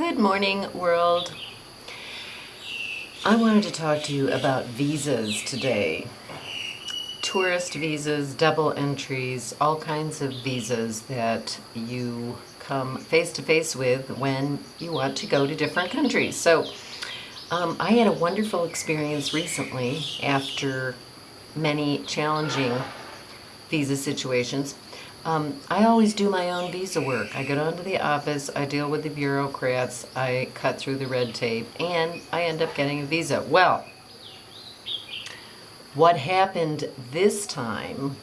Good morning, world. I wanted to talk to you about visas today. Tourist visas, double entries, all kinds of visas that you come face to face with when you want to go to different countries. So, um, I had a wonderful experience recently after many challenging visa situations. Um, I always do my own visa work. I go down to the office, I deal with the bureaucrats, I cut through the red tape, and I end up getting a visa. Well, what happened this time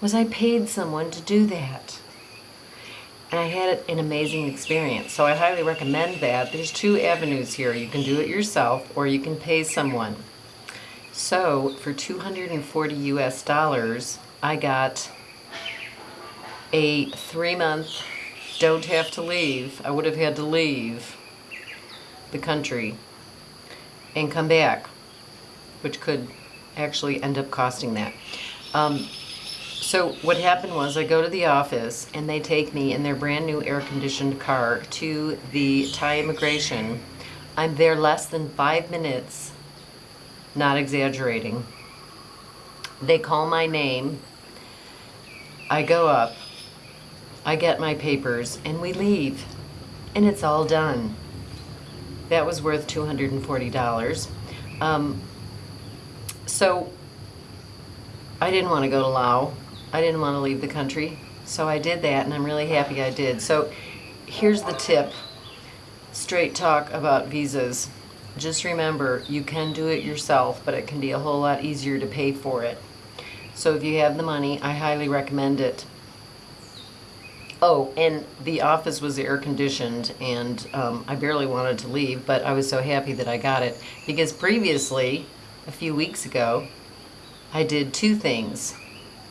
was I paid someone to do that. And I had an amazing experience. So I highly recommend that. There's two avenues here. You can do it yourself or you can pay someone. So for 240 US dollars, I got a three month don't have to leave. I would have had to leave the country and come back, which could actually end up costing that. Um, so what happened was I go to the office and they take me in their brand new air conditioned car to the Thai immigration. I'm there less than five minutes, not exaggerating. They call my name. I go up. I get my papers and we leave and it's all done. That was worth $240. Um, so I didn't want to go to Laos. I didn't want to leave the country. So I did that and I'm really happy I did. So here's the tip. Straight talk about visas. Just remember, you can do it yourself, but it can be a whole lot easier to pay for it. So if you have the money, I highly recommend it. Oh, and the office was air conditioned and um, I barely wanted to leave, but I was so happy that I got it because previously, a few weeks ago, I did two things.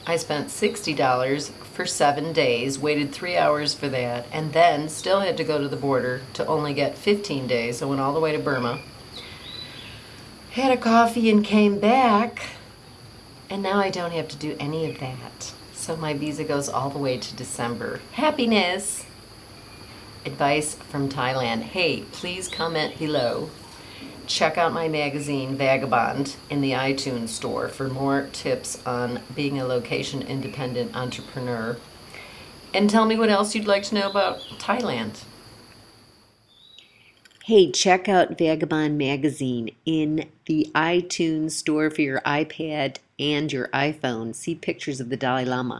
I spent $60 for seven days, waited three hours for that, and then still had to go to the border to only get 15 days. I went all the way to Burma, had a coffee and came back, and now I don't have to do any of that. So my visa goes all the way to December. Happiness! Advice from Thailand. Hey, please comment below. Check out my magazine, Vagabond, in the iTunes store for more tips on being a location-independent entrepreneur. And tell me what else you'd like to know about Thailand. Hey, check out Vagabond magazine in the iTunes store for your iPad and your iPhone. See pictures of the Dalai Lama.